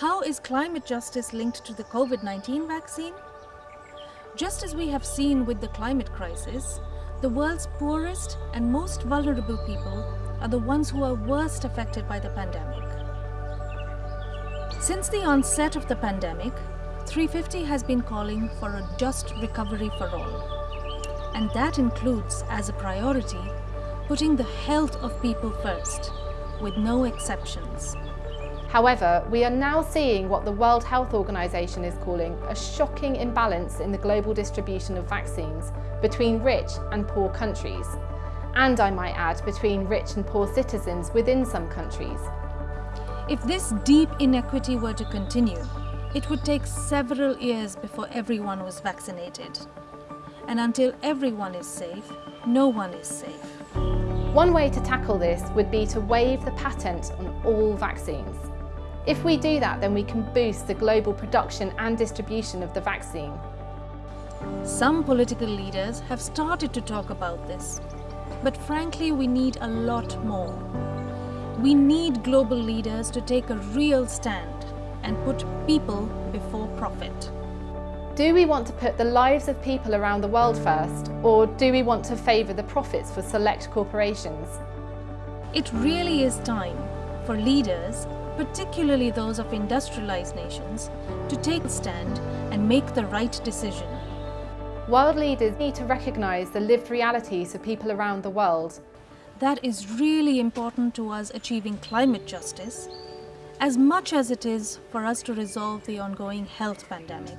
How is climate justice linked to the COVID-19 vaccine? Just as we have seen with the climate crisis, the world's poorest and most vulnerable people are the ones who are worst affected by the pandemic. Since the onset of the pandemic, 350 has been calling for a just recovery for all. And that includes, as a priority, putting the health of people first, with no exceptions. However, we are now seeing what the World Health Organization is calling a shocking imbalance in the global distribution of vaccines between rich and poor countries. And I might add, between rich and poor citizens within some countries. If this deep inequity were to continue, it would take several years before everyone was vaccinated. And until everyone is safe, no one is safe. One way to tackle this would be to waive the patent on all vaccines. If we do that, then we can boost the global production and distribution of the vaccine. Some political leaders have started to talk about this, but frankly we need a lot more. We need global leaders to take a real stand and put people before profit. Do we want to put the lives of people around the world first, or do we want to favour the profits for select corporations? It really is time for leaders particularly those of industrialized nations, to take a stand and make the right decision. World leaders need to recognise the lived realities of people around the world. That is really important to us achieving climate justice, as much as it is for us to resolve the ongoing health pandemic.